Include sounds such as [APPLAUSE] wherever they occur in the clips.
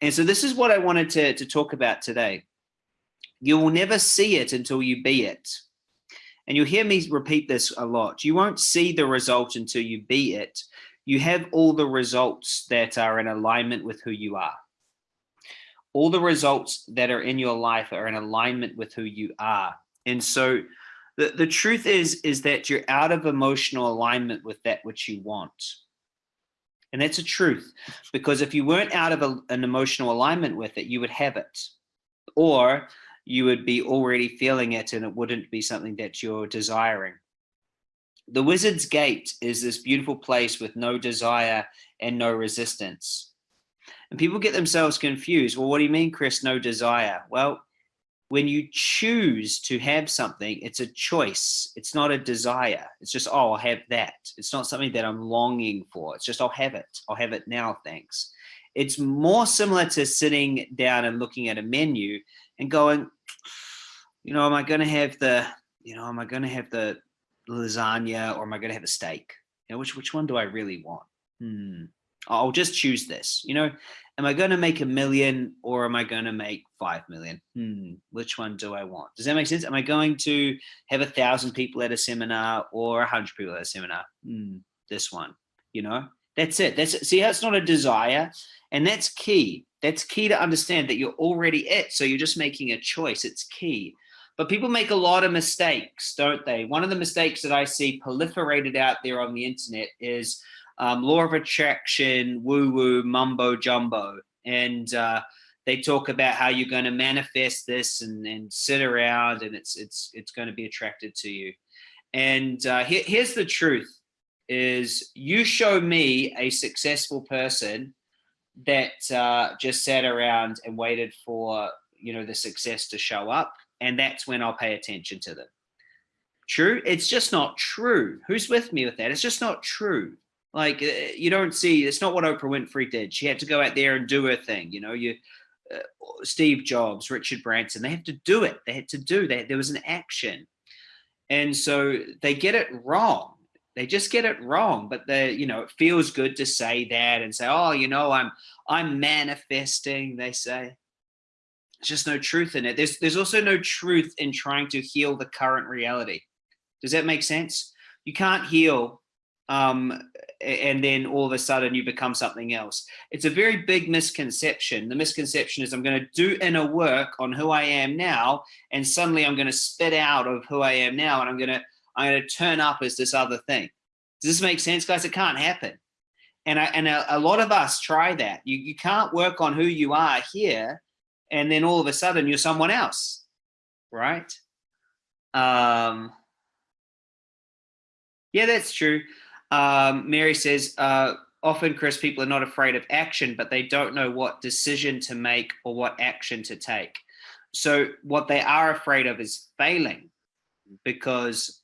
And so this is what I wanted to, to talk about today. You will never see it until you be it. And you'll hear me repeat this a lot. You won't see the result until you be it. You have all the results that are in alignment with who you are. All the results that are in your life are in alignment with who you are. And so the, the truth is, is that you're out of emotional alignment with that which you want. And that's a truth, because if you weren't out of a, an emotional alignment with it, you would have it. Or you would be already feeling it and it wouldn't be something that you're desiring. The Wizard's Gate is this beautiful place with no desire and no resistance. And people get themselves confused. Well, what do you mean, Chris, no desire? Well, when you choose to have something, it's a choice. It's not a desire. It's just, oh, I'll have that. It's not something that I'm longing for. It's just, I'll have it. I'll have it now, thanks. It's more similar to sitting down and looking at a menu and going, you know, am I going to have the, you know, am I going to have the lasagna or am I going to have a steak? You know, which, which one do I really want? Hmm. I'll just choose this, you know, am I going to make a million or am I going to make 5 million? Hmm, which one do I want? Does that make sense? Am I going to have a thousand people at a seminar or a hundred people at a seminar? Hmm, this one, you know, that's it. That's it. See how it's not a desire and that's key. That's key to understand that you're already it. So you're just making a choice. It's key. But people make a lot of mistakes, don't they? One of the mistakes that I see proliferated out there on the internet is um, law of attraction, woo woo, mumbo jumbo. And uh, they talk about how you're going to manifest this and, and sit around and it's, it's, it's going to be attracted to you. And uh, here, here's the truth is you show me a successful person that uh, just sat around and waited for, you know, the success to show up. And that's when I'll pay attention to them. True? It's just not true. Who's with me with that? It's just not true. Like uh, you don't see, it's not what Oprah Winfrey did. She had to go out there and do her thing. You know, you, uh, Steve Jobs, Richard Branson, they have to do it. They had to do that. There was an action. And so they get it wrong. They just get it wrong, but they, you know, it feels good to say that and say, oh, you know, I'm, I'm manifesting, they say. There's just no truth in it. There's, there's also no truth in trying to heal the current reality. Does that make sense? You can't heal um, and then all of a sudden you become something else. It's a very big misconception. The misconception is I'm going to do inner work on who I am now, and suddenly I'm going to spit out of who I am now, and I'm going to I'm going to turn up as this other thing. Does this make sense, guys? It can't happen. And I, and a, a lot of us try that. You you can't work on who you are here, and then all of a sudden you're someone else, right? Um, yeah, that's true. Um, Mary says, uh, often, Chris, people are not afraid of action, but they don't know what decision to make or what action to take. So what they are afraid of is failing because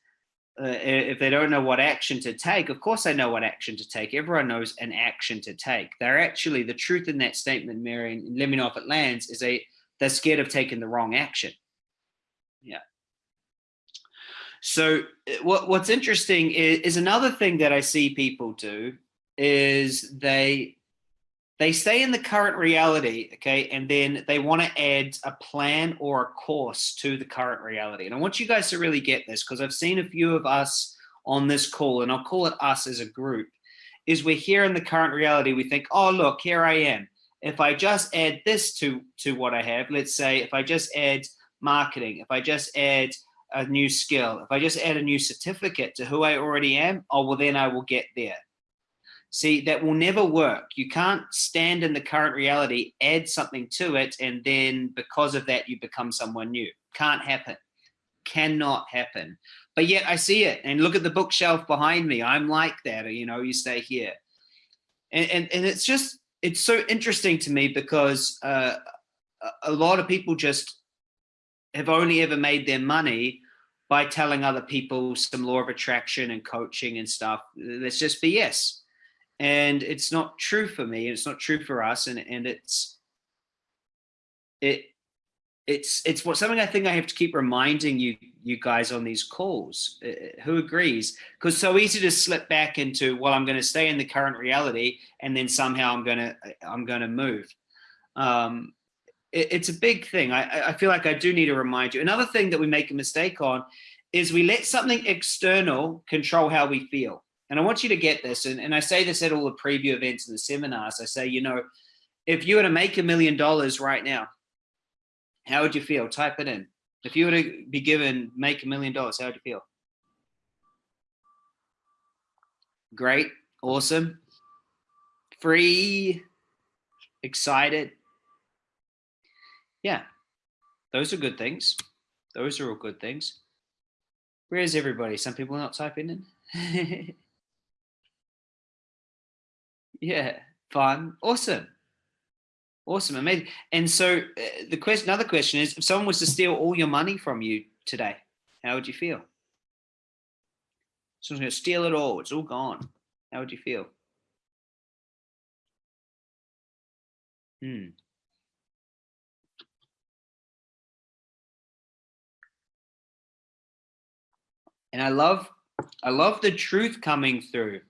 uh, if they don't know what action to take, of course they know what action to take. Everyone knows an action to take. They're actually, the truth in that statement, Mary, and let me know if it lands, is they, they're scared of taking the wrong action. Yeah. So uh, what, what's interesting is, is another thing that I see people do is they they stay in the current reality, okay, and then they want to add a plan or a course to the current reality. And I want you guys to really get this because I've seen a few of us on this call, and I'll call it us as a group, is we're here in the current reality. We think, oh, look, here I am. If I just add this to, to what I have, let's say if I just add marketing, if I just add a new skill, if I just add a new certificate to who I already am, oh, well, then I will get there. See, that will never work. You can't stand in the current reality, add something to it, and then because of that, you become someone new. Can't happen. Cannot happen. But yet I see it. And look at the bookshelf behind me. I'm like that. You know, you stay here. And, and, and it's just, it's so interesting to me because uh, a lot of people just have only ever made their money by telling other people some law of attraction and coaching and stuff. That's just BS. And it's not true for me. It's not true for us. And, and it's, it, it's, it's what something I think I have to keep reminding you, you guys on these calls, uh, who agrees? Because so easy to slip back into, well, I'm going to stay in the current reality and then somehow I'm going to, I'm going to move. Um, it, it's a big thing. I, I feel like I do need to remind you. Another thing that we make a mistake on is we let something external control how we feel. And I want you to get this. And, and I say this at all the preview events and the seminars. I say, you know, if you were to make a million dollars right now, how would you feel? Type it in. If you were to be given make a million dollars, how would you feel? Great, awesome, free, excited. Yeah, those are good things. Those are all good things. Where is everybody? Some people not typing in. [LAUGHS] yeah, fun, awesome. Awesome, amazing. And so uh, the question, another question is, if someone was to steal all your money from you today, how would you feel? Someone's to steal it all. It's all gone. How would you feel? Hmm. And I love, I love the truth coming through.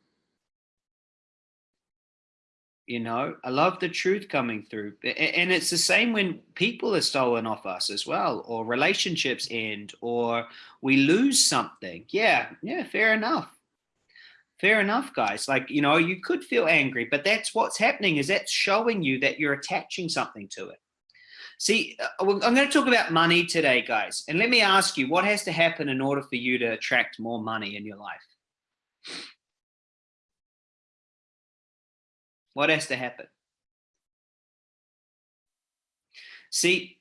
You know i love the truth coming through. And it's the same when people are stolen off us as well or relationships end or we lose something. Yeah yeah fair enough. Fair enough guys. Like you know you could feel angry but that's what's happening is that's showing you that you're attaching something to it see uh, i'm going to talk about money today guys and let me ask you what has to happen in order for you to attract more money in your life What has to happen? See,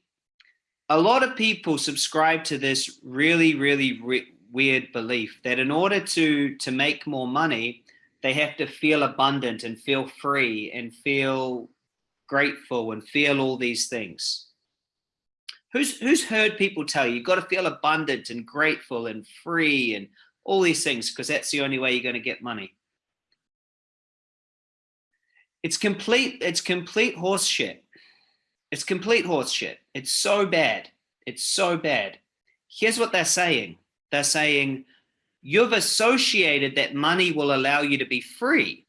a lot of people subscribe to this really, really re weird belief that in order to, to make more money, they have to feel abundant and feel free and feel grateful and feel all these things. Who's, who's heard people tell you, you've got to feel abundant and grateful and free and all these things because that's the only way you're going to get money. It's complete, it's complete horse shit. It's complete horse shit. It's so bad. It's so bad. Here's what they're saying. They're saying, you've associated that money will allow you to be free.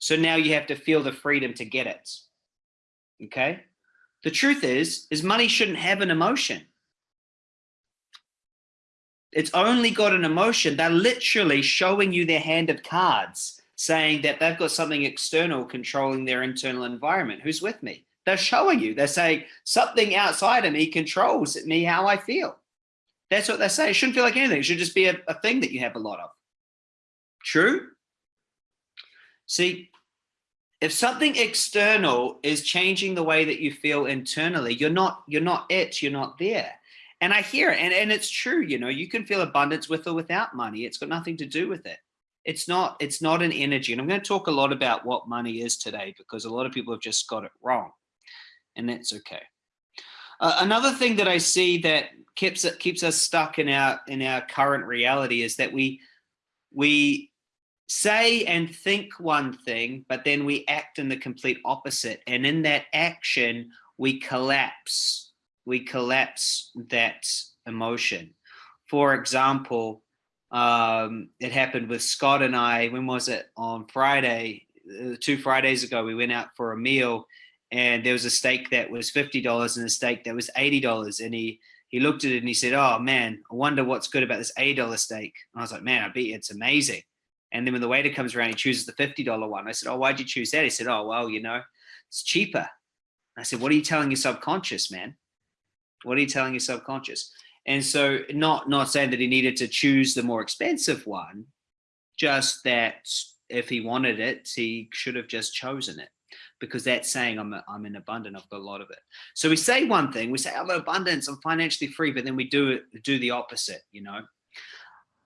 So now you have to feel the freedom to get it. Okay. The truth is, is money shouldn't have an emotion. It's only got an emotion. They're literally showing you their hand of cards saying that they've got something external controlling their internal environment. Who's with me? They're showing you, they're saying something outside of me controls me how I feel. That's what they say. It shouldn't feel like anything. It should just be a, a thing that you have a lot of. True? See, if something external is changing the way that you feel internally, you're not, you're not it, you're not there. And I hear it, and, and it's true, you know, you can feel abundance with or without money. It's got nothing to do with it it's not it's not an energy and i'm going to talk a lot about what money is today because a lot of people have just got it wrong and that's okay uh, another thing that i see that keeps keeps us stuck in our in our current reality is that we we say and think one thing but then we act in the complete opposite and in that action we collapse we collapse that emotion for example um, it happened with Scott and I, when was it? On Friday, uh, two Fridays ago, we went out for a meal and there was a steak that was $50 and a steak that was $80. And he, he looked at it and he said, oh man, I wonder what's good about this $80 steak. And I was like, man, I bet it's amazing. And then when the waiter comes around, he chooses the $50 one. I said, oh, why'd you choose that? He said, oh, well, you know, it's cheaper. I said, what are you telling your subconscious, man? What are you telling your subconscious? And so not, not saying that he needed to choose the more expensive one, just that if he wanted it, he should have just chosen it because that's saying I'm, a, I'm in abundant, I've got a lot of it. So we say one thing, we say I'm in abundance, I'm financially free, but then we do do the opposite, you know?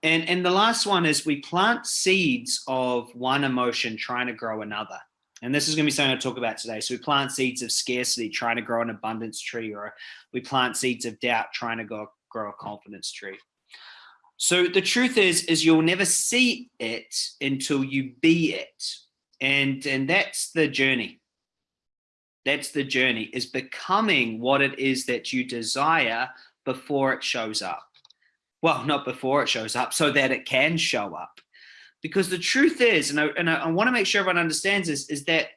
And, and the last one is we plant seeds of one emotion trying to grow another. And this is going to be something I talk about today. So we plant seeds of scarcity, trying to grow an abundance tree, or we plant seeds of doubt, trying to go, grow a confidence tree. So the truth is, is you'll never see it until you be it. And, and that's the journey. That's the journey is becoming what it is that you desire before it shows up. Well, not before it shows up, so that it can show up. Because the truth is, and I, and I, I want to make sure everyone understands this, is that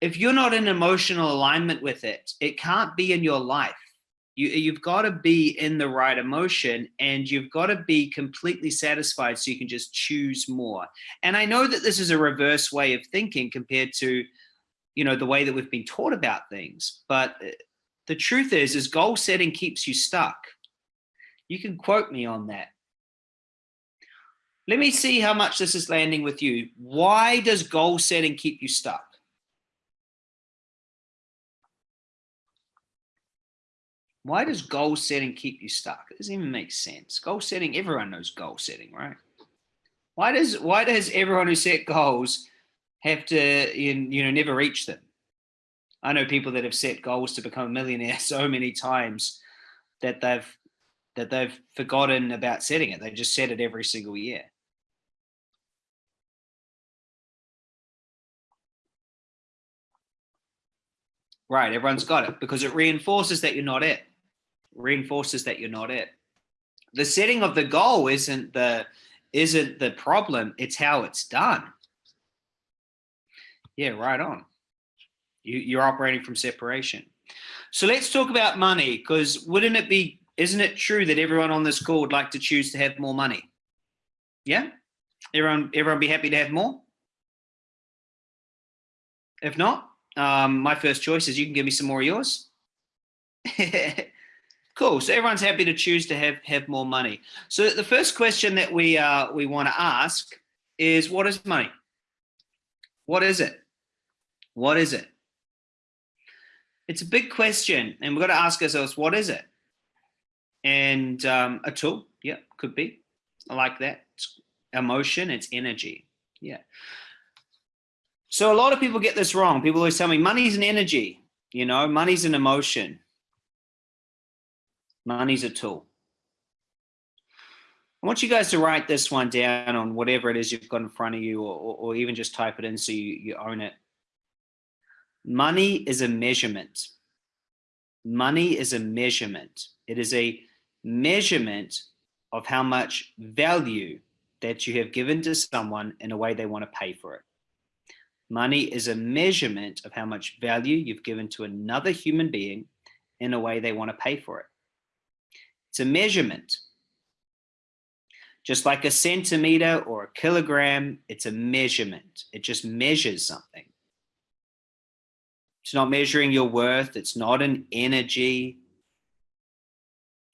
if you're not in emotional alignment with it, it can't be in your life. You, you've got to be in the right emotion and you've got to be completely satisfied so you can just choose more. And I know that this is a reverse way of thinking compared to, you know, the way that we've been taught about things. But uh, the truth is, is goal setting keeps you stuck. You can quote me on that. Let me see how much this is landing with you. Why does goal setting keep you stuck? Why does goal setting keep you stuck? It doesn't even make sense. Goal setting, everyone knows goal setting, right? Why does why does everyone who set goals have to you know never reach them? I know people that have set goals to become a millionaire [LAUGHS] so many times that they've that they've forgotten about setting it. They just set it every single year. Right, everyone's got it because it reinforces that you're not it. Reinforces that you're not it. The setting of the goal isn't the isn't the problem, it's how it's done. Yeah, right on. You, you're operating from separation. So let's talk about money because wouldn't it be, isn't it true that everyone on this call would like to choose to have more money? Yeah? Everyone, everyone be happy to have more? If not, um, my first choice is you can give me some more of yours. [LAUGHS] cool. So everyone's happy to choose to have have more money. So the first question that we uh, we want to ask is, what is money? What is it? What is it? It's a big question, and we've got to ask ourselves, what is it? And um, a tool, yeah, could be. I like that. It's emotion, it's energy. Yeah. So a lot of people get this wrong. People always tell me money's an energy, you know, money's an emotion. Money's a tool. I want you guys to write this one down on whatever it is you've got in front of you or, or, or even just type it in so you, you own it. Money is a measurement. Money is a measurement. It is a measurement of how much value that you have given to someone in a way they want to pay for it. Money is a measurement of how much value you've given to another human being in a way they want to pay for it. It's a measurement. Just like a centimeter or a kilogram, it's a measurement. It just measures something. It's not measuring your worth. It's not an energy.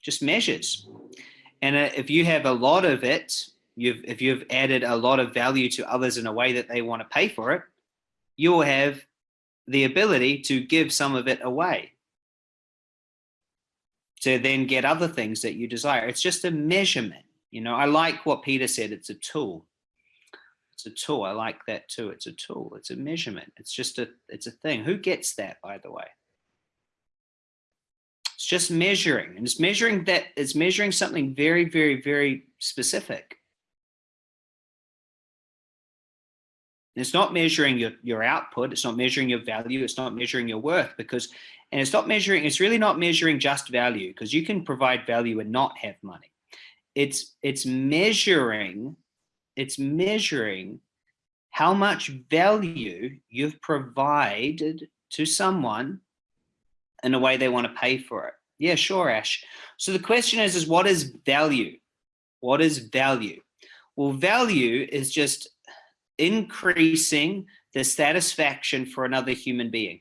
Just measures. And uh, if you have a lot of it, you've if you've added a lot of value to others in a way that they want to pay for it, you will have the ability to give some of it away to then get other things that you desire. It's just a measurement. You know, I like what Peter said, it's a tool. It's a tool. I like that too. It's a tool. It's a measurement. It's just a, it's a thing. Who gets that, by the way? It's just measuring and it's measuring that it's measuring something very, very, very specific. It's not measuring your, your output. It's not measuring your value. It's not measuring your worth because, and it's not measuring, it's really not measuring just value because you can provide value and not have money. It's, it's measuring, it's measuring how much value you've provided to someone in a way they want to pay for it. Yeah, sure, Ash. So the question is, is what is value? What is value? Well, value is just increasing the satisfaction for another human being.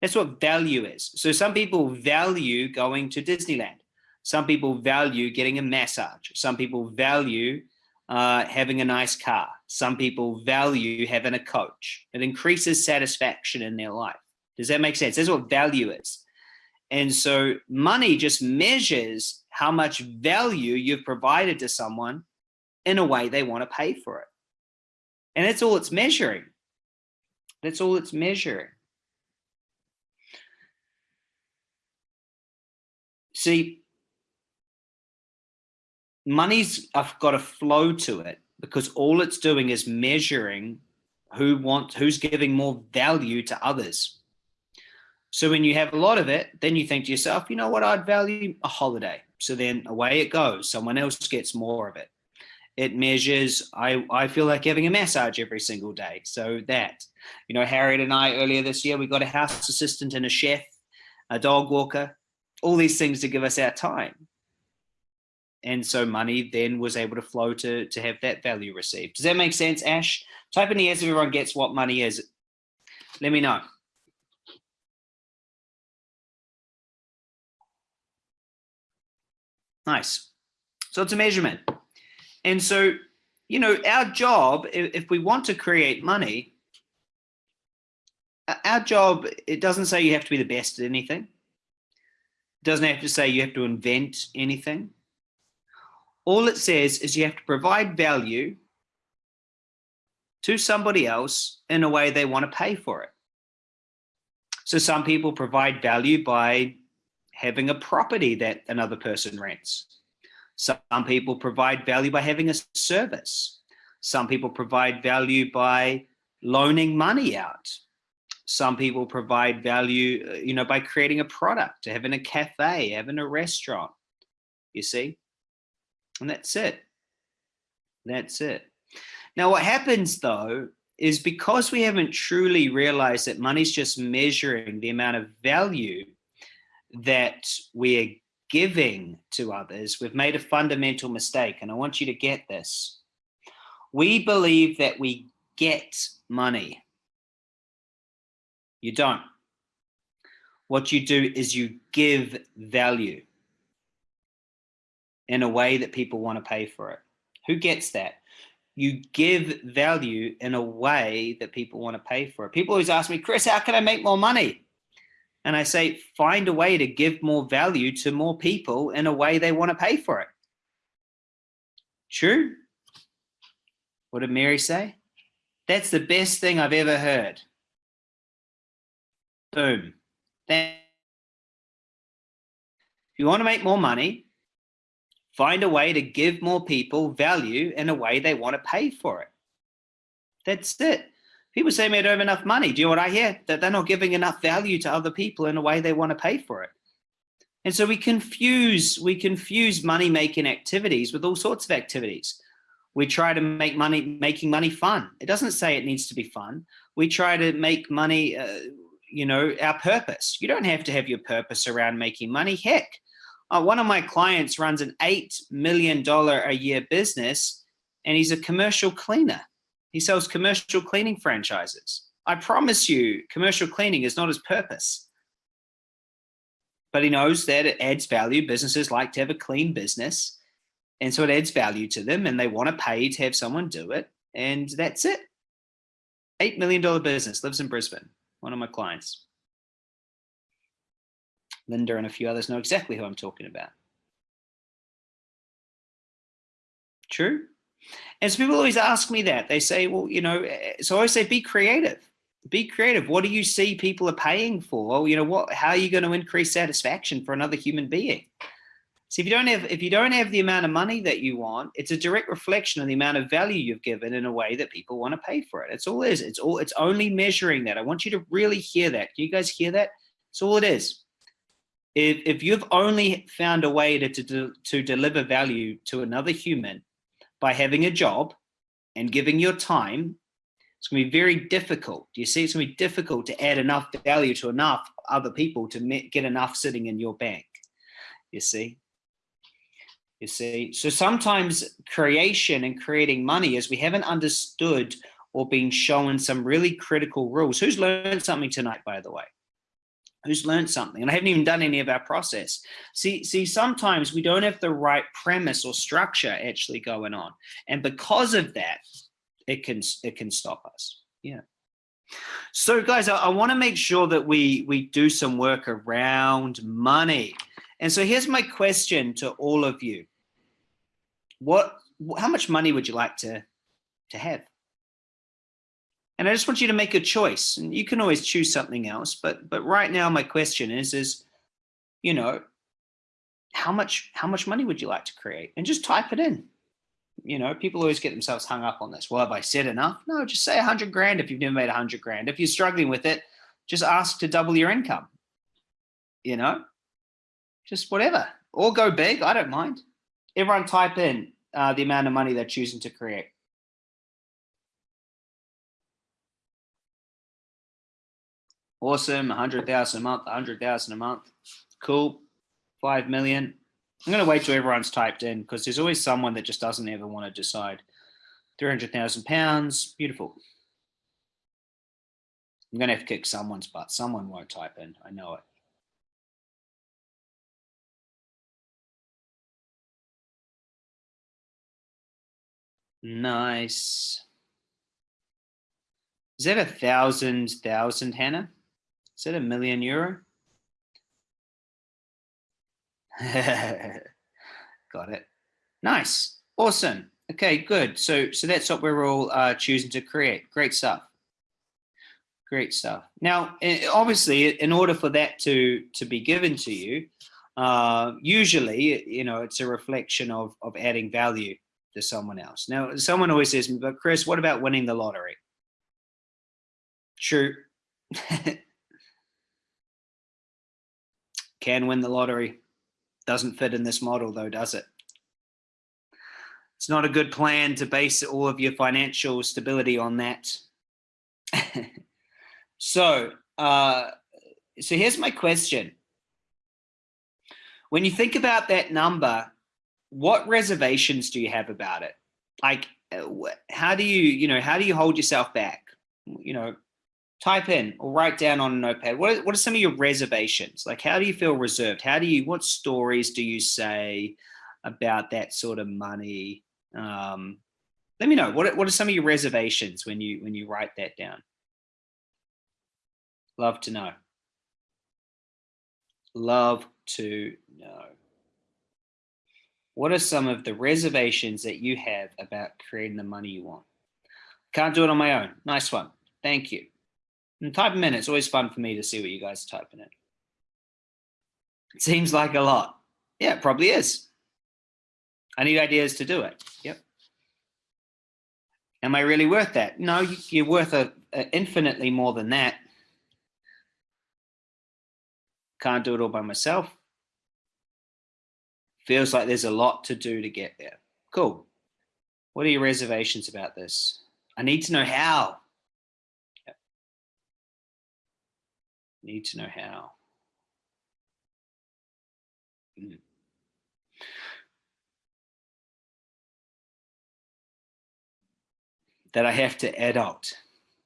That's what value is. So some people value going to Disneyland. Some people value getting a massage. Some people value uh, having a nice car. Some people value having a coach. It increases satisfaction in their life. Does that make sense? That's what value is. And so money just measures how much value you've provided to someone in a way they want to pay for it. And that's all it's measuring. That's all it's measuring. See, money's I've got a flow to it because all it's doing is measuring who wants who's giving more value to others. So when you have a lot of it, then you think to yourself, you know what, I'd value a holiday. So then away it goes. Someone else gets more of it. It measures, I, I feel like having a massage every single day. So that, you know, Harriet and I earlier this year, we got a house assistant and a chef, a dog walker, all these things to give us our time. And so money then was able to flow to, to have that value received. Does that make sense, Ash? Type in the yes if everyone gets what money is. Let me know. Nice. So it's a measurement. And so, you know, our job, if we want to create money, our job, it doesn't say you have to be the best at anything. It doesn't have to say you have to invent anything. All it says is you have to provide value to somebody else in a way they want to pay for it. So some people provide value by having a property that another person rents. Some people provide value by having a service. Some people provide value by loaning money out. Some people provide value, uh, you know, by creating a product, having a cafe, having a restaurant, you see? And that's it. That's it. Now, what happens though, is because we haven't truly realized that money's just measuring the amount of value that we're giving to others, we've made a fundamental mistake. And I want you to get this. We believe that we get money. You don't. What you do is you give value in a way that people want to pay for it. Who gets that? You give value in a way that people want to pay for it. People always ask me, Chris, how can I make more money? And I say, find a way to give more value to more people in a way they want to pay for it. True? What did Mary say? That's the best thing I've ever heard. Boom. If you want to make more money, find a way to give more people value in a way they want to pay for it. That's it. People say, "Me, I don't have enough money. Do you know what I hear? That they're not giving enough value to other people in a way they want to pay for it. And so we confuse, we confuse money making activities with all sorts of activities. We try to make money, making money fun. It doesn't say it needs to be fun. We try to make money, uh, you know, our purpose. You don't have to have your purpose around making money. Heck, uh, one of my clients runs an $8 million a year business and he's a commercial cleaner. He sells commercial cleaning franchises. I promise you, commercial cleaning is not his purpose. But he knows that it adds value. Businesses like to have a clean business. And so it adds value to them and they want to pay to have someone do it. And that's it. $8 million business, lives in Brisbane, one of my clients. Linda and a few others know exactly who I'm talking about. True? And so people always ask me that. They say, well, you know, eh, so I always say, be creative. Be creative. What do you see people are paying for? You know, what? How are you going to increase satisfaction for another human being? So if you don't have if you don't have the amount of money that you want, it's a direct reflection of the amount of value you've given in a way that people want to pay for it. It's all it is. It's all it's only measuring that. I want you to really hear that. Can you guys hear that? It's all it is. If if you've only found a way to to, to deliver value to another human by having a job and giving your time, it's going to be very difficult. You see? It's going to be difficult to add enough value to enough other people to get enough sitting in your bank. You see? You see? So sometimes creation and creating money is we haven't understood or been shown some really critical rules. Who's learned something tonight, by the way? Who's learned something and I haven't even done any of our process. See, see, sometimes we don't have the right premise or structure actually going on. And because of that, it can, it can stop us. Yeah. So guys, I, I want to make sure that we, we do some work around money. And so here's my question to all of you. What, how much money would you like to, to have? And I just want you to make a choice. And you can always choose something else, but but right now my question is is, you know, how much how much money would you like to create? And just type it in. You know, people always get themselves hung up on this. Well, have I said enough? No, just say a hundred grand if you've never made a hundred grand. If you're struggling with it, just ask to double your income. You know, just whatever. Or go big, I don't mind. Everyone type in uh, the amount of money they're choosing to create. Awesome, 100,000 a month, 100,000 a month. Cool, 5 million. I'm going to wait till everyone's typed in because there's always someone that just doesn't ever want to decide. 300,000 pounds, beautiful. I'm going to have to kick someone's butt. Someone won't type in, I know it. Nice. Is that a thousand thousand, Hannah? Is that a million euro? [LAUGHS] Got it. Nice. Awesome. Okay, good. So, so that's what we're all uh, choosing to create. Great stuff. Great stuff. Now, obviously, in order for that to to be given to you, uh, usually, you know, it's a reflection of of adding value to someone else. Now, someone always says, "But Chris, what about winning the lottery?" True. [LAUGHS] Can win the lottery. Doesn't fit in this model, though, does it? It's not a good plan to base all of your financial stability on that. [LAUGHS] so, uh, so here's my question. When you think about that number, what reservations do you have about it? Like, uh, how do you, you know, how do you hold yourself back? You know, type in or write down on a notepad. What are, what are some of your reservations? Like, how do you feel reserved? How do you, what stories do you say about that sort of money? Um, let me know what what are some of your reservations when you when you write that down. Love to know. Love to know. What are some of the reservations that you have about creating the money you want? Can't do it on my own. Nice one. Thank you. And type them in. It's always fun for me to see what you guys are typing in. It seems like a lot. Yeah, it probably is. I need ideas to do it. Yep. Am I really worth that? No, you're worth a, a infinitely more than that. Can't do it all by myself. Feels like there's a lot to do to get there. Cool. What are your reservations about this? I need to know how. Need to know how. Mm. that I have to adult.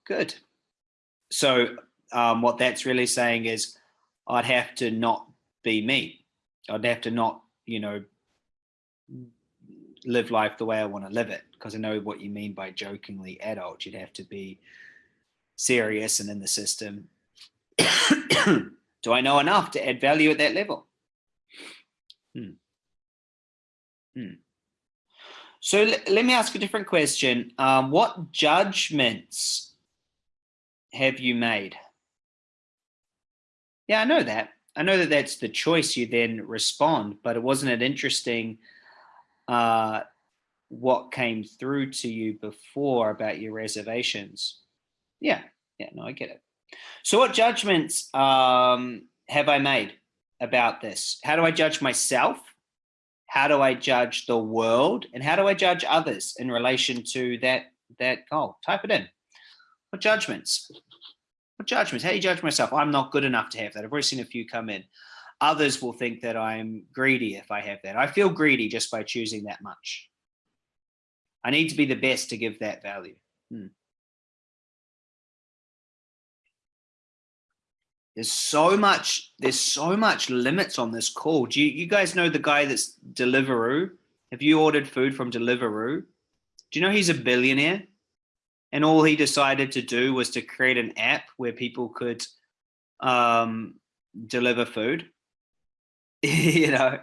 Good. So um, what that's really saying is I'd have to not be me. I'd have to not, you know, live life the way I want to live it because I know what you mean by jokingly adult. You'd have to be serious and in the system. [COUGHS] Do I know enough to add value at that level? Hmm. Hmm. So let me ask a different question. Um, what judgments have you made? Yeah, I know that. I know that that's the choice you then respond, but it wasn't it interesting uh, what came through to you before about your reservations? Yeah, yeah, no, I get it. So what judgments um, have I made about this? How do I judge myself? how do I judge the world and how do I judge others in relation to that that goal? Type it in. What judgments? What judgments? How do you judge myself? I'm not good enough to have that. I've already seen a few come in. Others will think that I'm greedy if I have that. I feel greedy just by choosing that much. I need to be the best to give that value. Hmm. There's so much, there's so much limits on this call. Do you, you guys know the guy that's Deliveroo? Have you ordered food from Deliveroo? Do you know he's a billionaire? And all he decided to do was to create an app where people could um, deliver food. [LAUGHS] you know,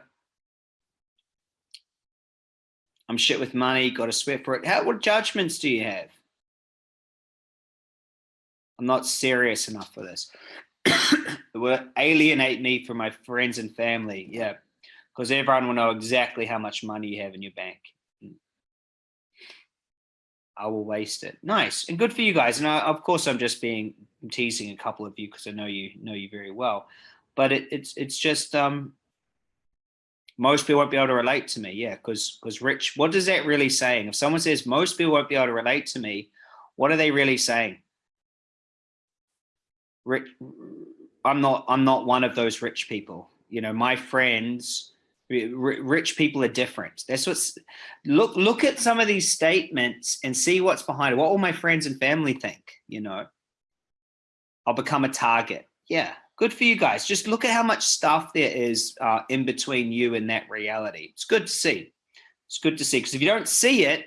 I'm shit with money, got to sweat for it. How, what judgments do you have? I'm not serious enough for this. [COUGHS] will alienate me from my friends and family. Yeah, because everyone will know exactly how much money you have in your bank. I will waste it. Nice and good for you guys. And I, of course, I'm just being I'm teasing a couple of you because I know you know you very well. But it, it's it's just um, most people won't be able to relate to me. Yeah, because because rich, what does that really saying? If someone says most people won't be able to relate to me, what are they really saying? Rich, I'm not I'm not one of those rich people. You know, my friends, rich people are different. That's what's look look at some of these statements and see what's behind it. What will my friends and family think, you know. I'll become a target. Yeah, good for you guys. Just look at how much stuff there is uh, in between you and that reality. It's good to see. It's good to see because if you don't see it,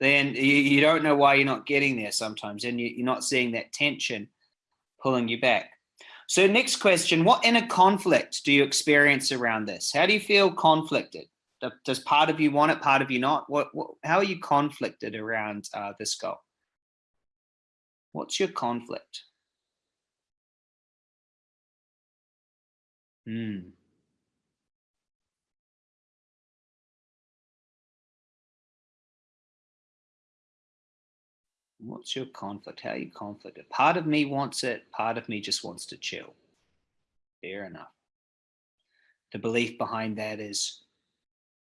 then you, you, don't know why you're not getting there sometimes and you, you're not seeing that tension pulling you back. So next question, what inner conflict do you experience around this? How do you feel conflicted? Does part of you want it, part of you not? What, what how are you conflicted around uh, this goal? What's your conflict? Hmm. What's your conflict? How are you conflicted? Part of me wants it. Part of me just wants to chill. Fair enough. The belief behind that is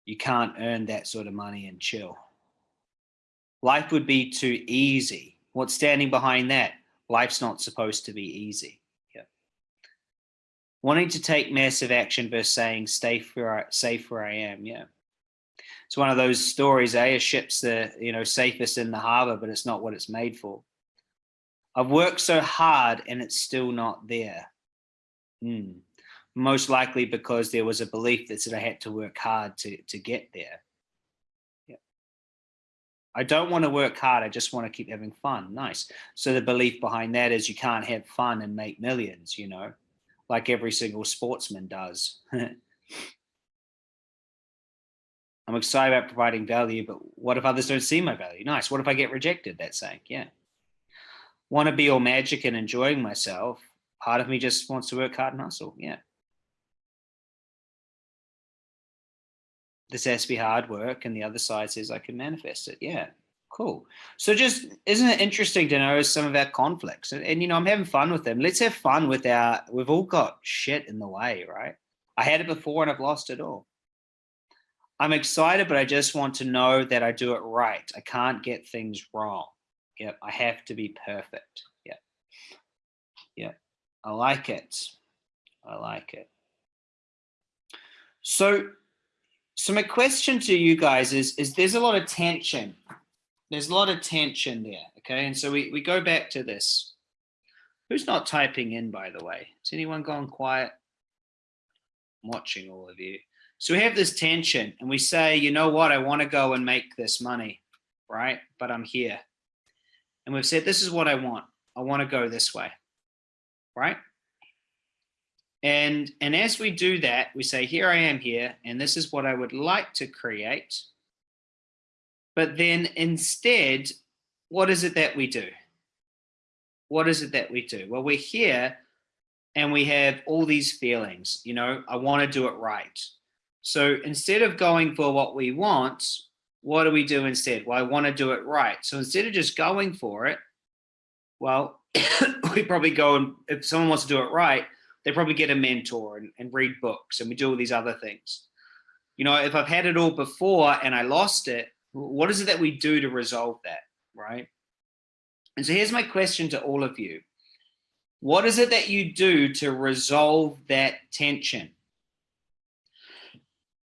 you can't earn that sort of money and chill. Life would be too easy. What's standing behind that? Life's not supposed to be easy. Yeah. Wanting to take massive action versus saying stay where I, safe where I am. Yeah it's one of those stories, eh? A ship's the, you know, safest in the harbor, but it's not what it's made for. I've worked so hard and it's still not there. Hmm. Most likely because there was a belief that said I had to work hard to, to get there. Yeah. I don't want to work hard. I just want to keep having fun. Nice. So the belief behind that is you can't have fun and make millions, you know, like every single sportsman does. [LAUGHS] I'm excited about providing value, but what if others don't see my value? Nice. What if I get rejected? That's saying, yeah. Want to be all magic and enjoying myself. Part of me just wants to work hard and hustle. Yeah. This has to be hard work. And the other side says I can manifest it. Yeah. Cool. So just, isn't it interesting to know some of our conflicts? And, and, you know, I'm having fun with them. Let's have fun with our, we've all got shit in the way, right? I had it before and I've lost it all. I'm excited, but I just want to know that I do it right. I can't get things wrong. Yep, I have to be perfect. Yep. Yep. I like it. I like it. So, so my question to you guys is, is there's a lot of tension. There's a lot of tension there. Okay. And so we, we go back to this. Who's not typing in, by the way? Is anyone gone quiet? I'm watching all of you. So we have this tension and we say, you know what, I want to go and make this money, right? But I'm here. And we've said, this is what I want. I want to go this way, right? And, and as we do that, we say, here I am here, and this is what I would like to create. But then instead, what is it that we do? What is it that we do? Well, we're here and we have all these feelings, you know, I want to do it right. So instead of going for what we want, what do we do instead? Well, I want to do it right. So instead of just going for it, well, [COUGHS] we probably go and if someone wants to do it right, they probably get a mentor and, and read books and we do all these other things. You know, if I've had it all before and I lost it, what is it that we do to resolve that, right? And so here's my question to all of you. What is it that you do to resolve that tension?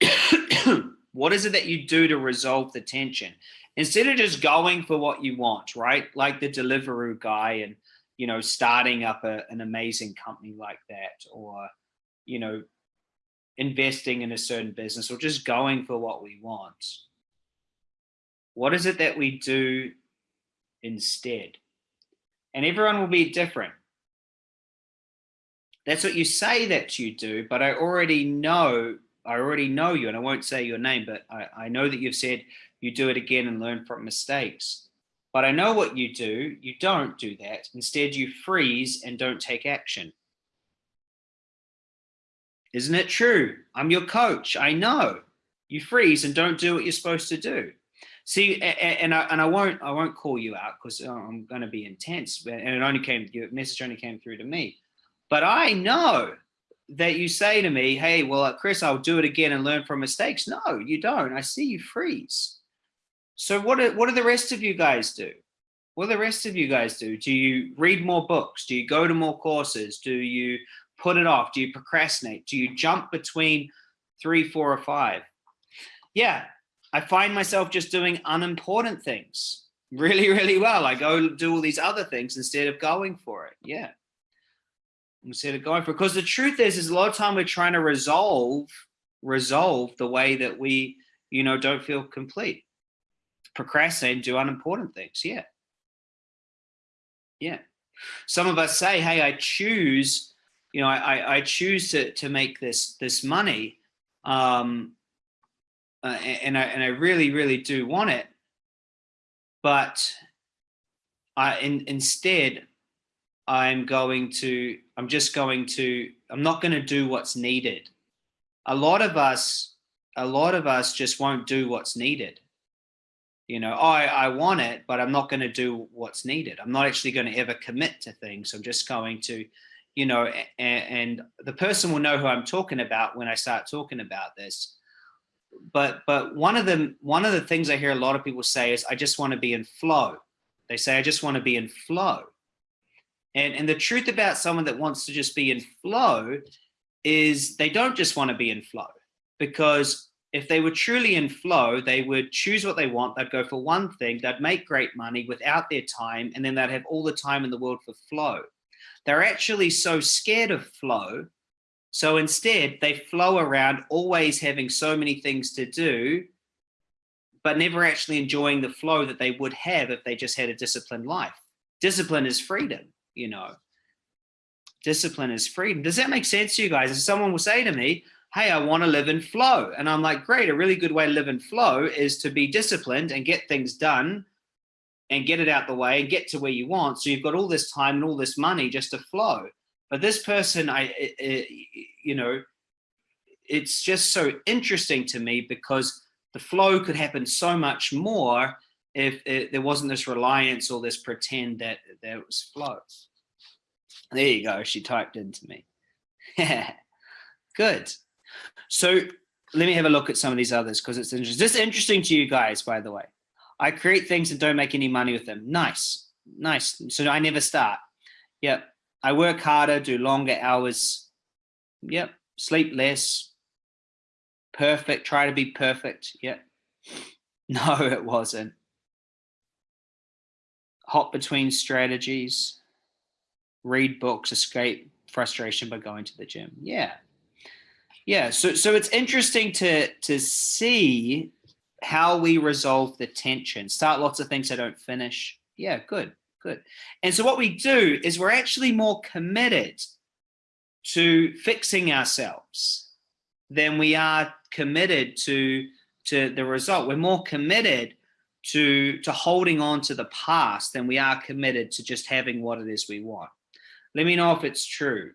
[COUGHS] what is it that you do to resolve the tension? Instead of just going for what you want, right? Like the Deliveroo guy and, you know, starting up a, an amazing company like that or, you know, investing in a certain business or just going for what we want. What is it that we do instead? And everyone will be different. That's what you say that you do, but I already know I already know you and I won't say your name, but I, I know that you've said you do it again and learn from mistakes. But I know what you do. You don't do that. Instead, you freeze and don't take action. Isn't it true? I'm your coach. I know. You freeze and don't do what you're supposed to do. See, and I and I won't I won't call you out because uh, I'm going to be intense. And it only came your message only came through to me. But I know that you say to me, hey, well, uh, Chris, I'll do it again and learn from mistakes. No, you don't. I see you freeze. So what do, what do the rest of you guys do? What do the rest of you guys do? Do you read more books? Do you go to more courses? Do you put it off? Do you procrastinate? Do you jump between three, four, or five? Yeah, I find myself just doing unimportant things really, really well. I go do all these other things instead of going for it. Yeah. Instead of going for. Because the truth is, is a lot of time we're trying to resolve, resolve the way that we, you know, don't feel complete. Procrastinate, do unimportant things. Yeah. Yeah. Some of us say, hey, I choose, you know, I, I choose to, to make this, this money. Um, uh, and I, and I really, really do want it but I in, instead I'm going to I'm just going to I'm not going to do what's needed. A lot of us a lot of us just won't do what's needed. You know, I, I want it, but I'm not going to do what's needed. I'm not actually going to ever commit to things. I'm just going to, you know, and, and the person will know who I'm talking about when I start talking about this but but one of the one of the things I hear a lot of people say is I just want to be in flow. They say I just want to be in flow. And and the truth about someone that wants to just be in flow is they don't just want to be in flow because if they were truly in flow, they would choose what they want. They'd go for one thing, they'd make great money without their time, and then they'd have all the time in the world for flow. They're actually so scared of flow so instead, they flow around always having so many things to do, but never actually enjoying the flow that they would have if they just had a disciplined life. Discipline is freedom, you know. Discipline is freedom. Does that make sense to you guys? If someone will say to me, hey, I want to live in flow. And I'm like, great, a really good way to live in flow is to be disciplined and get things done and get it out the way and get to where you want. So you've got all this time and all this money just to flow. But this person, I, it, it, you know, it's just so interesting to me because the flow could happen so much more if it, there wasn't this reliance or this pretend that there was flow. There you go. She typed into me. [LAUGHS] Good. So let me have a look at some of these others because it's interesting. This is interesting to you guys, by the way. I create things and don't make any money with them. Nice. Nice. So I never start. Yep. I work harder, do longer hours. Yep. Sleep less. Perfect. Try to be perfect. Yep. [LAUGHS] No, it wasn't. Hop between strategies. Read books, escape frustration by going to the gym. Yeah. Yeah. So, so it's interesting to, to see how we resolve the tension. Start lots of things I don't finish. Yeah, good. Good. And so what we do is we're actually more committed to fixing ourselves than we are committed to, to the result. We're more committed to, to holding on to the past than we are committed to just having what it is we want. Let me know if it's true.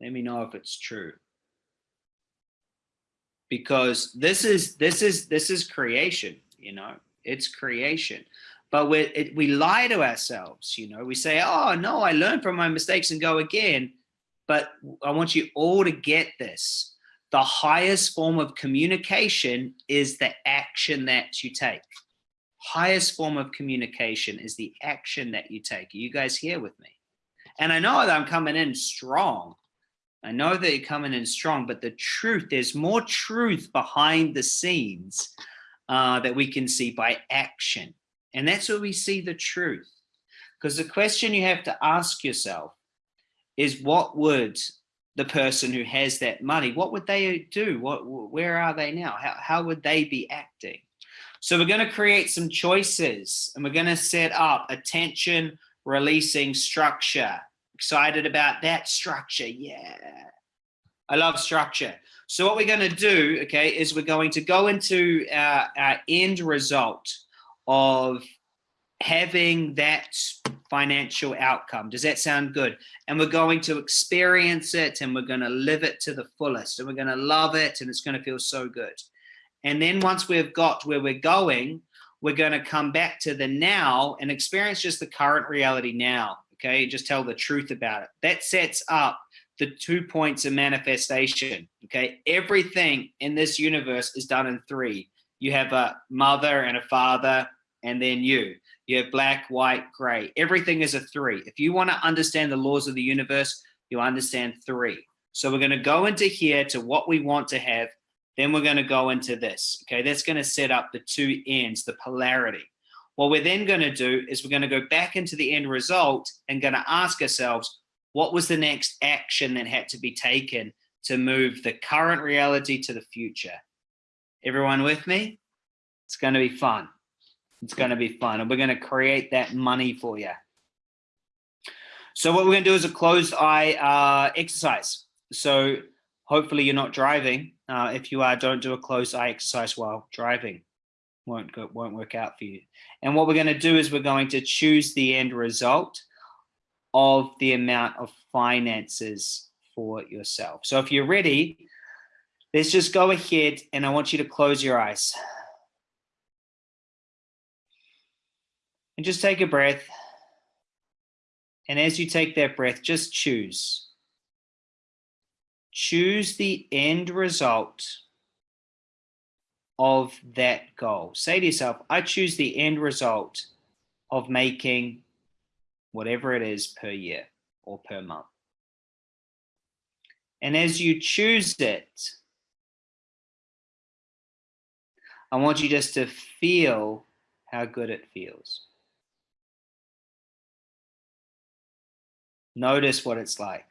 Let me know if it's true. Because this is this is this is creation, you know, it's creation but we we lie to ourselves you know we say oh no i learn from my mistakes and go again but i want you all to get this the highest form of communication is the action that you take. Highest form of communication is the action that you take. Are you guys here with me? And i know that i'm coming in strong. I know that you're coming in strong but the truth there's more truth behind the scenes uh, that we can see by action. And that's where we see the truth. Because the question you have to ask yourself is what would the person who has that money, what would they do? What, where are they now? How, how would they be acting? So we're going to create some choices and we're going to set up attention releasing structure. Excited about that structure. Yeah. I love structure. So what we're going to do, okay, is we're going to go into our, our end result of having that financial outcome. Does that sound good? And we're going to experience it and we're going to live it to the fullest and we're going to love it and it's going to feel so good. And then once we've got where we're going, we're going to come back to the now and experience just the current reality now. Okay. Just tell the truth about it. That sets up the two points of manifestation. Okay. Everything in this universe is done in three. You have a mother and a father, and then you. You have black, white, gray. Everything is a three. If you want to understand the laws of the universe, you understand three. So we're going to go into here to what we want to have. Then we're going to go into this. Okay, that's going to set up the two ends, the polarity. What we're then going to do is we're going to go back into the end result and going to ask ourselves, what was the next action that had to be taken to move the current reality to the future? Everyone with me? It's going to be fun. It's going to be fun. And we're going to create that money for you. So what we're going to do is a closed eye uh, exercise. So hopefully you're not driving. Uh, if you are, don't do a closed eye exercise while driving. Won't go, won't work out for you. And what we're going to do is we're going to choose the end result of the amount of finances for yourself. So if you're ready, let's just go ahead and I want you to close your eyes. And just take a breath. And as you take that breath, just choose. Choose the end result of that goal. Say to yourself, I choose the end result of making whatever it is per year or per month. And as you choose it, I want you just to feel how good it feels. Notice what it's like.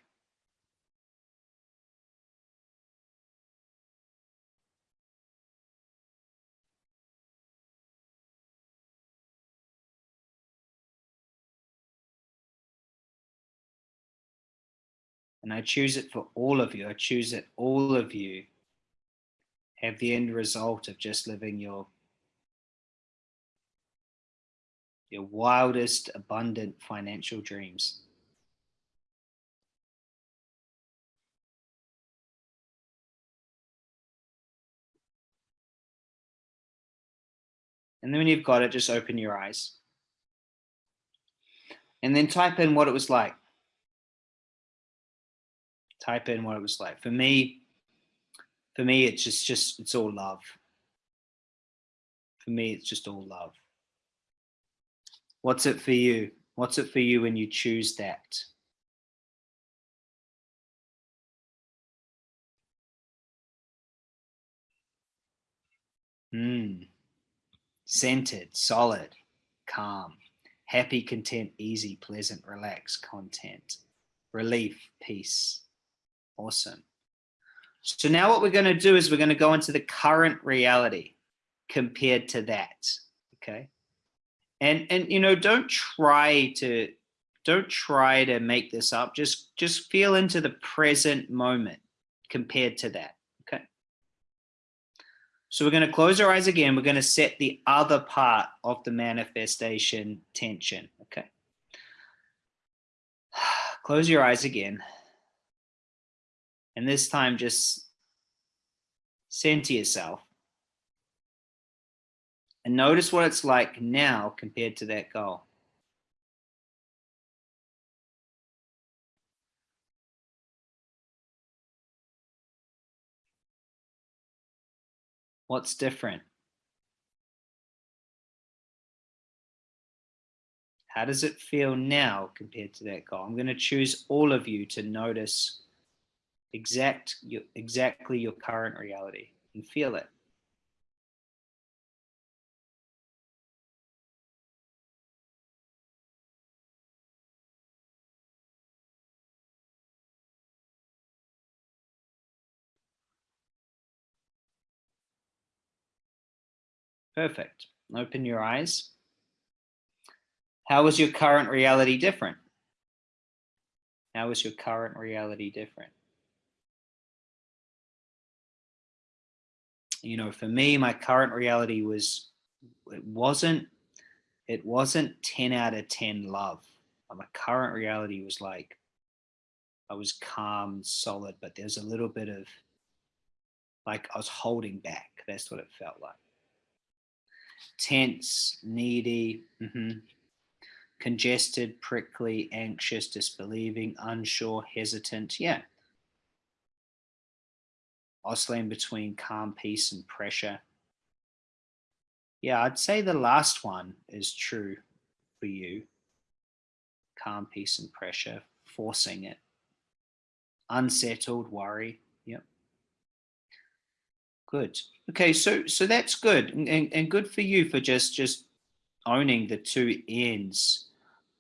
And I choose it for all of you. I choose that all of you have the end result of just living your your wildest abundant financial dreams. And then when you've got it, just open your eyes. And then type in what it was like. Type in what it was like. For me, for me, it's just, just it's all love. For me, it's just all love. What's it for you? What's it for you when you choose that? Hmm centered, solid, calm, happy, content, easy, pleasant, relaxed, content, relief, peace. Awesome. So now what we're going to do is we're going to go into the current reality compared to that. Okay. And, and, you know, don't try to, don't try to make this up. Just, just feel into the present moment compared to that. So we're going to close our eyes again. We're going to set the other part of the manifestation tension. Okay. [SIGHS] Close your eyes again. And this time just center yourself. And notice what it's like now compared to that goal. What's different? How does it feel now compared to that goal? I'm going to choose all of you to notice exact exactly your current reality and feel it. Perfect. Open your eyes. How is your current reality different? How is your current reality different? You know, for me, my current reality was, it wasn't, it wasn't 10 out of 10 love. My current reality was like, I was calm, solid, but there's a little bit of like I was holding back. That's what it felt like tense, needy, mm -hmm. congested, prickly, anxious, disbelieving, unsure, hesitant. Yeah, oscillating between calm, peace, and pressure. Yeah, I'd say the last one is true for you. Calm, peace, and pressure, forcing it. Unsettled, worry. Good. Okay, so so that's good, and, and, good for you for just just owning the two ends.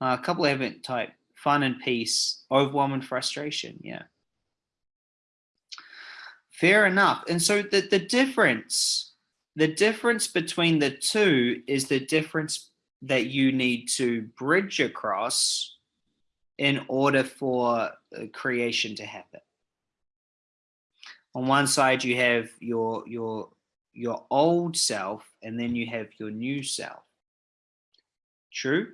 Uh, a couple haven't typed fun and peace, overwhelm and frustration. Yeah. Fair enough. And so the, the difference, the difference between the two is the difference that you need to bridge across in order for creation to happen. On one side, you have your, your, your old self, and then you have your new self. True?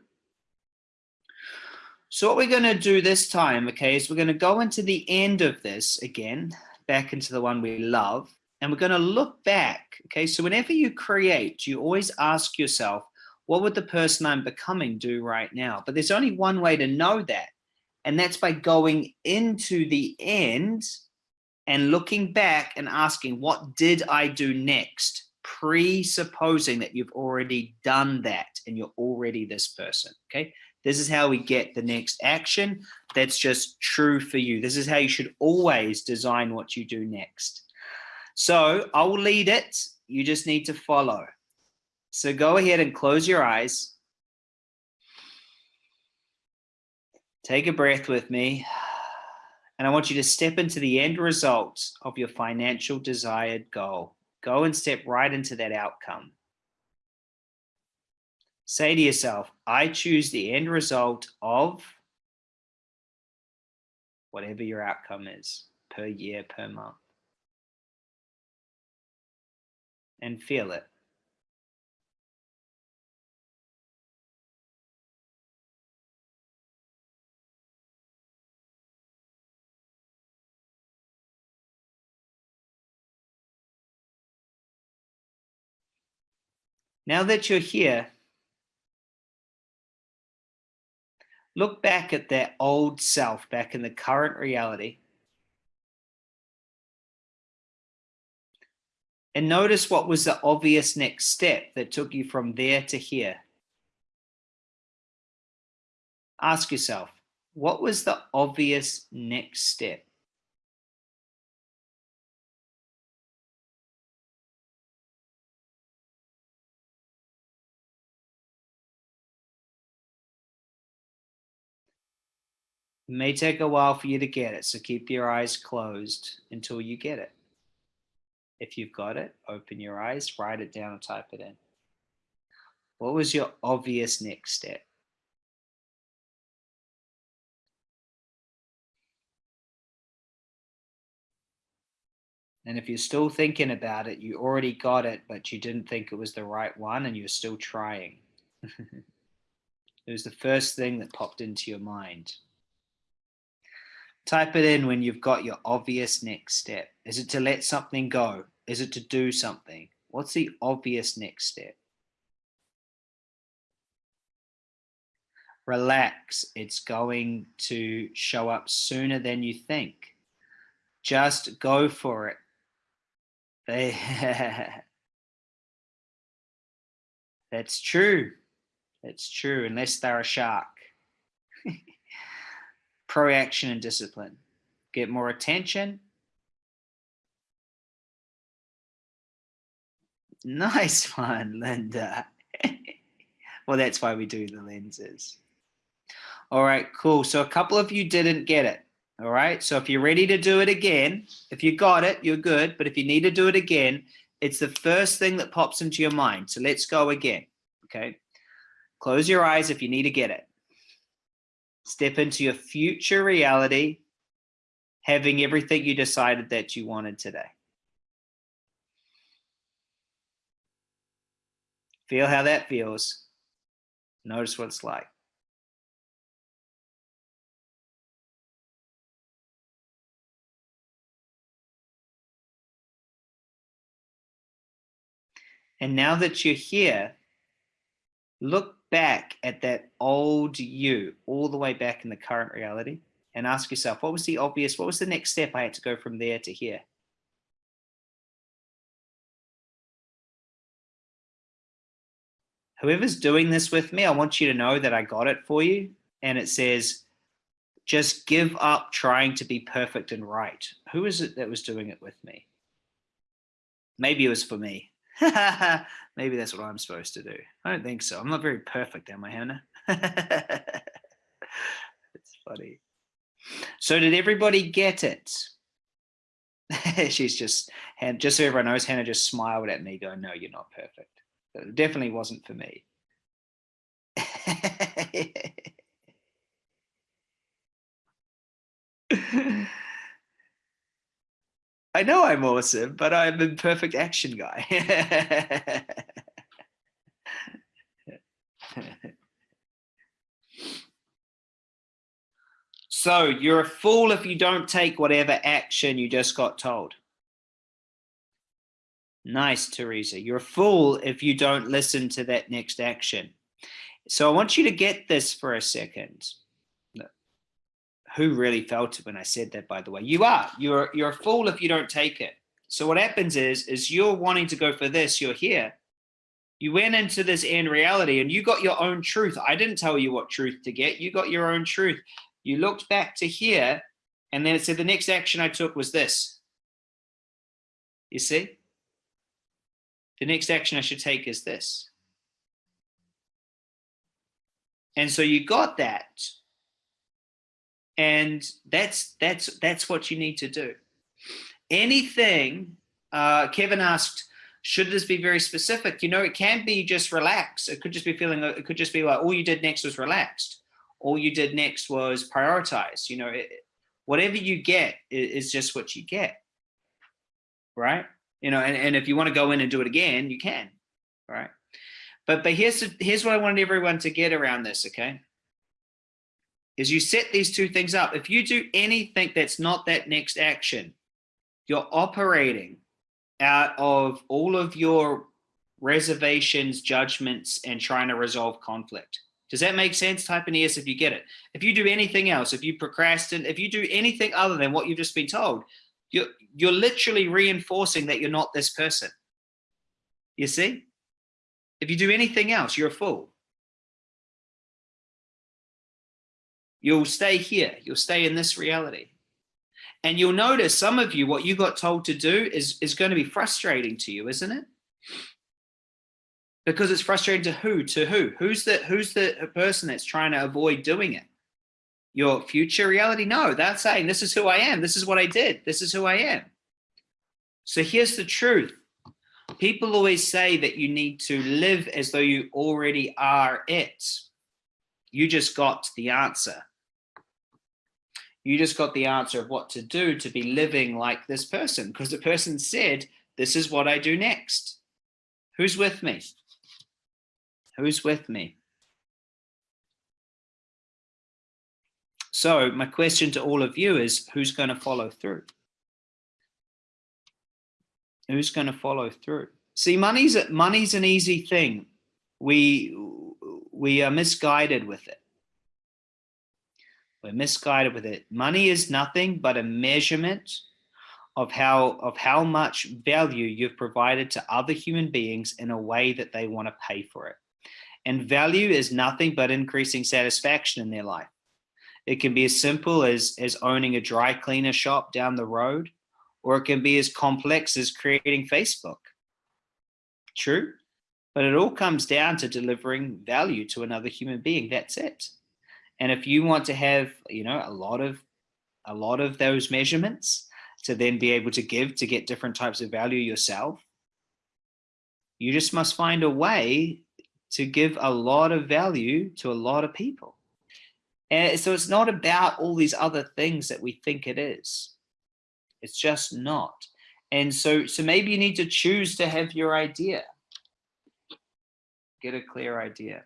So what we're going to do this time, okay, is we're going to go into the end of this again back into the one we love. And we're going to look back. Okay, so whenever you create, you always ask yourself, what would the person I'm becoming do right now? But there's only one way to know that. And that's by going into the end and looking back and asking, what did I do next? Presupposing that you've already done that and you're already this person. Okay, this is how we get the next action that's just true for you. This is how you should always design what you do next. So I'll lead it. You just need to follow. So go ahead and close your eyes. Take a breath with me. And I want you to step into the end result of your financial desired goal. Go and step right into that outcome. Say to yourself, I choose the end result of whatever your outcome is per year, per month. And feel it. Now that you're here, Look back at that old self, back in the current reality. And notice what was the obvious next step that took you from there to here. Ask yourself, what was the obvious next step? It may take a while for you to get it, so keep your eyes closed until you get it. If you've got it, open your eyes, write it down, or type it in. What was your obvious next step? And if you're still thinking about it, you already got it, but you didn't think it was the right one and you're still trying. [LAUGHS] it was the first thing that popped into your mind. Type it in when you've got your obvious next step. Is it to let something go? Is it to do something? What's the obvious next step? Relax. It's going to show up sooner than you think. Just go for it. [LAUGHS] That's true. That's true, unless they're a shark. Proaction and discipline. Get more attention. [LAUGHS] Nice one, Linda. [LAUGHS] well, that's why we do the lenses. All right, cool. So a couple of you didn't get it. All right. So if you're ready to do it again, if you got it, you're good. But if you need to do it again, it's the first thing that pops into your mind. So let's go again. Okay. Close your eyes if you need to get it. Step into your future reality, having everything you decided that you wanted today. Feel how that feels. Notice what it's like. And now that you're here, look back at that old you, all the way back in the current reality, and ask yourself, what was the obvious, what was the next step I had to go from there to here? Whoever's doing this with me, I want you to know that I got it for you. And it says, just give up trying to be perfect and right. Who is it that was doing it with me? Maybe it was for me. [LAUGHS] Maybe that's what I'm supposed to do. I don't think so. I'm not very perfect, am I, Hannah? [LAUGHS] it's funny. So did everybody get it? [LAUGHS] She's just, just so everyone knows, Hannah just smiled at me going, no, you're not perfect. It definitely wasn't for me. I know I'm awesome, but I'm a perfect action guy. [LAUGHS] so you're a fool if you don't take whatever action you just got told. Nice, Teresa. You're a fool if you don't listen to that next action. So I want you to get this for a second who really felt it when I said that, by the way. You are. You're, you're a fool if you don't take it. So what happens is, is you're wanting to go for this, you're here. You went into this end reality and you got your own truth. I didn't tell you what truth to get. You got your own truth. You looked back to here and then it said the next action I took was this. You see? The next action I should take is this. And so you got that and that's that's that's what you need to do. Anything uh, kevin asked should this be very specific? You know it can be just relax it could just be feeling it could just be like all you did next was relaxed. All you did next was prioritize you know it, whatever you get is just what you get. Right? You know and, and if you want to go in and do it again you can right? But but here's here's what i wanted everyone to get around this okay is you set these two things up. If you do anything that's not that next action, you're operating out of all of your reservations, judgments, and trying to resolve conflict. Does that make sense? Type in yes if you get it. If you do anything else, if you procrastinate, if you do anything other than what you've just been told, you're, you're literally reinforcing that you're not this person. You see? If you do anything else, you're a fool. You'll stay here. You'll stay in this reality. And you'll notice some of you, what you got told to do is, is going to be frustrating to you, isn't it? Because it's frustrating to who? To who? Who's the, who's the person that's trying to avoid doing it? Your future reality? No, they're saying, this is who I am. This is what I did. This is who I am. So here's the truth. People always say that you need to live as though you already are it. You just got the answer. You just got the answer of what to do to be living like this person because the person said, this is what I do next. Who's with me? Who's with me? So my question to all of you is who's going to follow through? Who's going to follow through? See, money's money's an easy thing. We we are misguided with it. We're misguided with it. Money is nothing but a measurement of how of how much value you've provided to other human beings in a way that they want to pay for it. And value is nothing but increasing satisfaction in their life. It can be as simple as, as owning a dry cleaner shop down the road, or it can be as complex as creating Facebook. True? But it all comes down to delivering value to another human being. That's it. And if you want to have, you know, a lot of a lot of those measurements to then be able to give to get different types of value yourself, you just must find a way to give a lot of value to a lot of people. And so it's not about all these other things that we think it is. It's just not. And so, so maybe you need to choose to have your idea. Get a clear idea.